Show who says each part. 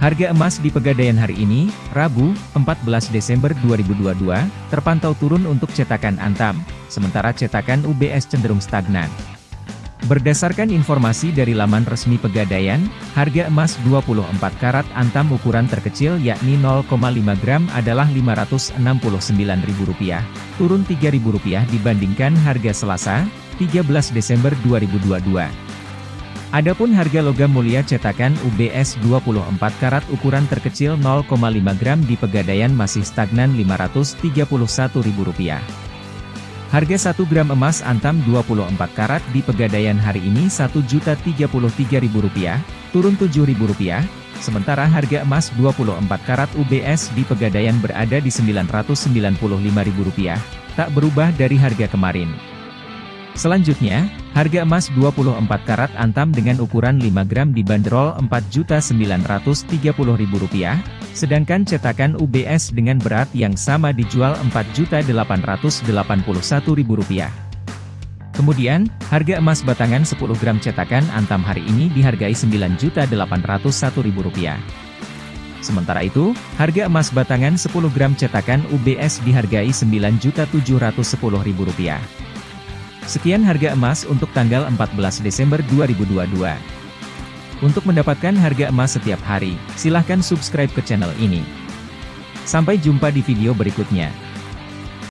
Speaker 1: Harga emas di Pegadaian hari ini, Rabu, 14 Desember 2022, terpantau turun untuk cetakan Antam, sementara cetakan UBS cenderung stagnan. Berdasarkan informasi dari laman resmi Pegadaian, harga emas 24 karat Antam ukuran terkecil yakni 0,5 gram adalah Rp569.000, turun Rp3.000 dibandingkan harga Selasa, 13 Desember 2022. Adapun harga logam mulia cetakan UBS 24 karat ukuran terkecil 0,5 gram di Pegadaian masih stagnan Rp531.000. Harga 1 gram emas antam 24 karat di Pegadaian hari ini Rp1.033.000, turun Rp7.000, sementara harga emas 24 karat UBS di Pegadaian berada di Rp995.000, tak berubah dari harga kemarin. Selanjutnya, harga emas 24 karat antam dengan ukuran 5 gram dibanderol Rp4.930.000, sedangkan cetakan UBS dengan berat yang sama dijual Rp4.881.000. Kemudian, harga emas batangan 10 gram cetakan antam hari ini dihargai Rp9.801.000. Sementara itu, harga emas batangan 10 gram cetakan UBS dihargai Rp9.710.000. Sekian harga emas untuk tanggal 14 Desember 2022. Untuk mendapatkan harga emas setiap hari, silahkan subscribe ke channel ini. Sampai jumpa di video berikutnya.